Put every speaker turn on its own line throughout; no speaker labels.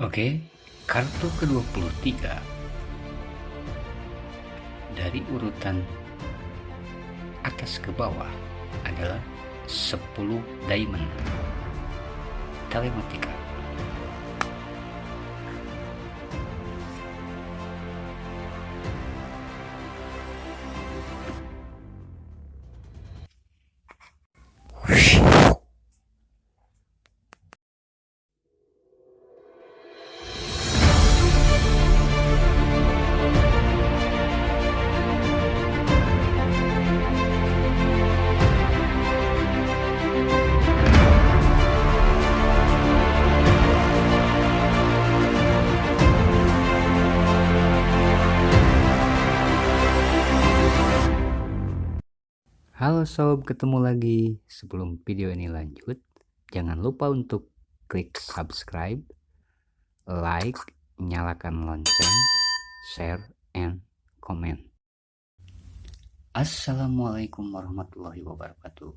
Oke, okay, kartu ke-23 dari urutan atas ke bawah adalah 10 diamond telematika. Whoosh. Halo sob, ketemu lagi. Sebelum video ini lanjut, jangan lupa untuk klik subscribe, like, nyalakan lonceng, share, and comment. Assalamualaikum warahmatullahi wabarakatuh.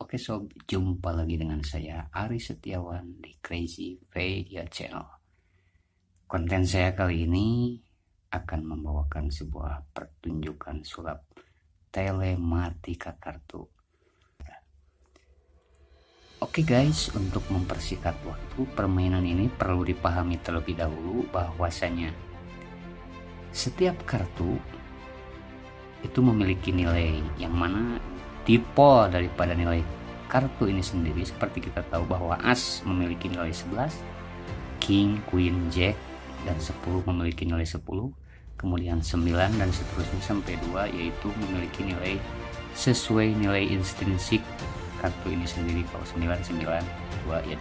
Oke sob, jumpa lagi dengan saya Ari Setiawan di Crazy Media Channel. Konten saya kali ini akan membawakan sebuah pertunjukan sulap telematika kartu Oke okay guys, untuk mempersingkat waktu, permainan ini perlu dipahami terlebih dahulu bahwasanya setiap kartu itu memiliki nilai yang mana tipe daripada nilai kartu ini sendiri seperti kita tahu bahwa as memiliki nilai 11, king, queen, jack dan 10 memiliki nilai 10 kemudian 9 dan seterusnya sampai 2 yaitu memiliki nilai sesuai nilai intrinsik kartu ini sendiri kalau 9 9 2 ya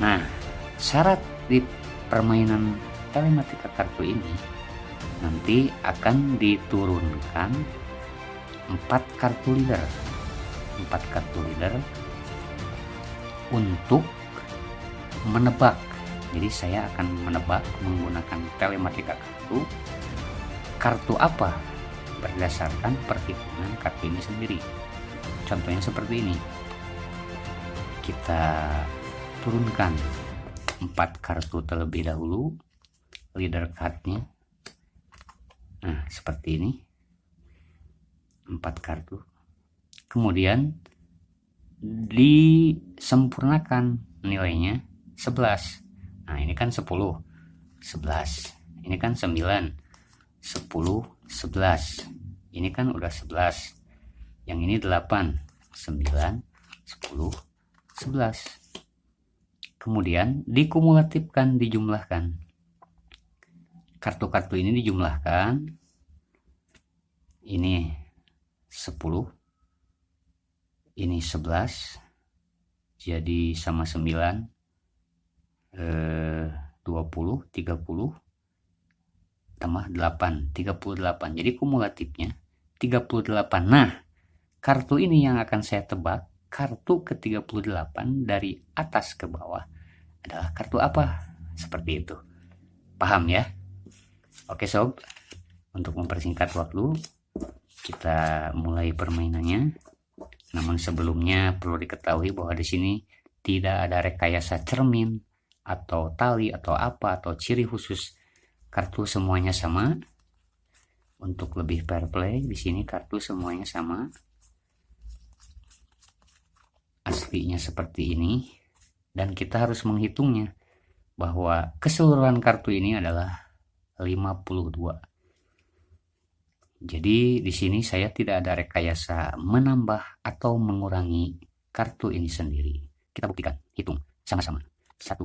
2 nah syarat di permainan telematika kartu ini nanti akan diturunkan 4 kartu leader 4 kartu leader untuk menebak jadi saya akan menebak menggunakan telematika kartu kartu apa berdasarkan perhitungan kartu ini sendiri contohnya seperti ini kita turunkan empat kartu terlebih dahulu leader cardnya nah seperti ini empat kartu kemudian disempurnakan nilainya 11 Nah, ini kan 10, 11. Ini kan 9, 10, 11. Ini kan udah 11. Yang ini 8, 9, 10, 11. Kemudian dikumulatifkan, dijumlahkan. Kartu-kartu ini dijumlahkan. Ini 10. Ini 11. Jadi sama 9 20 eh, 30 tambah 8 38 jadi kumulatifnya 38 nah kartu ini yang akan saya tebak kartu ke 38 dari atas ke bawah adalah kartu apa seperti itu paham ya oke sob untuk mempersingkat waktu kita mulai permainannya namun sebelumnya perlu diketahui bahwa di sini tidak ada rekayasa cermin atau tali atau apa atau ciri khusus kartu semuanya sama untuk lebih fair play di sini kartu semuanya sama aslinya seperti ini dan kita harus menghitungnya bahwa keseluruhan kartu ini adalah 52 jadi di sini saya tidak ada rekayasa menambah atau mengurangi kartu ini sendiri kita buktikan hitung sama-sama satu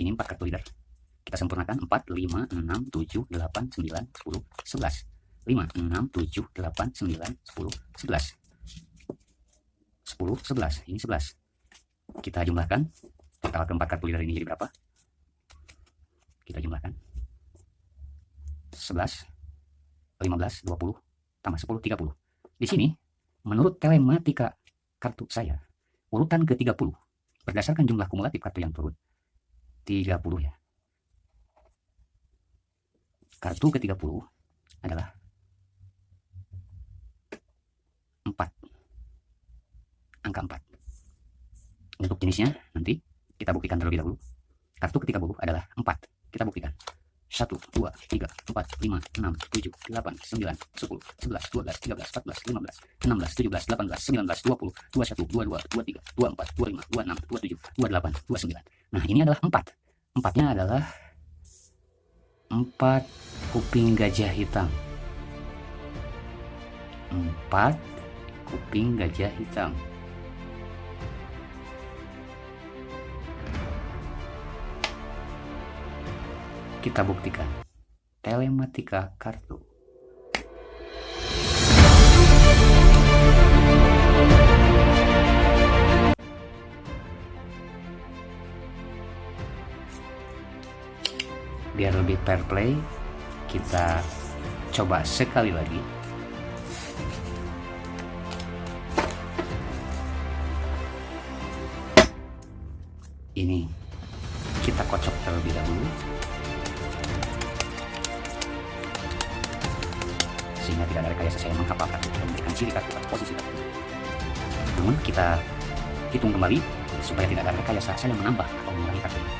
ini 4 kartu leader kita sempurnakan 4, 5, 6, 7, 8, 9, 10, 11 5, 6, 7, 8, 9, 10, 11 10, 11, ini 11 kita jumlahkan total keempat kartu leader ini jadi berapa kita jumlahkan 11 15, 20, tambah 10, 30 di sini menurut telematika kartu saya urutan ke-30 berdasarkan jumlah kumulatif kartu yang turun 30 ya. Kartu ke-30 adalah 4. Angka 4. Untuk jenisnya nanti kita buktikan terlebih dahulu. Kartu ke-30 adalah 4. Kita buktikan. 1, 2, 3, 4, 5, 6, 7, 8, 9, 10, 11, 12, 13, 14, 15, 16, 17, 18, 19, 20, 21, 22, 23, 24, 25, 26, 27, 28, 29. Nah ini adalah empat. Empatnya adalah empat kuping gajah hitam. Empat kuping gajah hitam. Kita buktikan telematika kartu. fair play kita coba sekali lagi ini kita kocok terlebih dahulu sehingga tidak ada rekayasa saya menghafalkan memberikan ciri kartu posisi kartu namun kita hitung kembali supaya tidak ada rekayasa saya menambah atau mengurangi kartu ini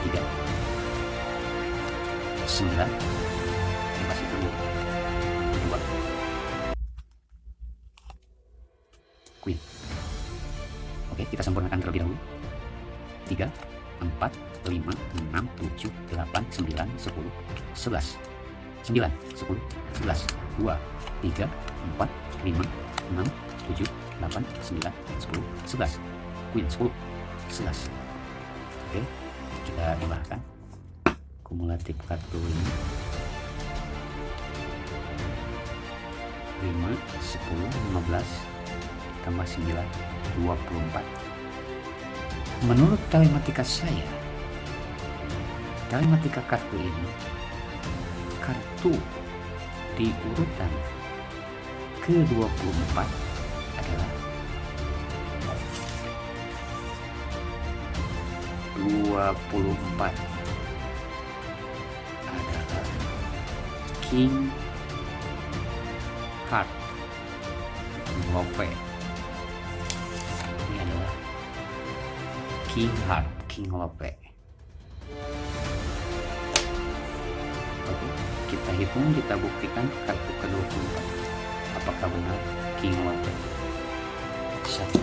tiga sembilan lima dulu dua queen oke kita sempurnakan terlebih dahulu tiga empat lima enam tujuh delapan sembilan sepuluh sebelas sembilan sepuluh sebelas dua tiga empat lima enam tujuh delapan sembilan sepuluh sebelas queen sepuluh sebelas oke kita tambahkan kumulatif kartu ini 5, 10, 15 tambah 9, 24 menurut telematika saya telematika kartu ini kartu di urutan ke-24 34 adalah King Heart King Lope ini adalah King Heart King Lope Oke, kita hitung kita buktikan kartu ke-24 apakah benar King Lope satu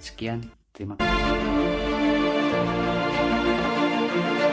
Sekian, terima kasih.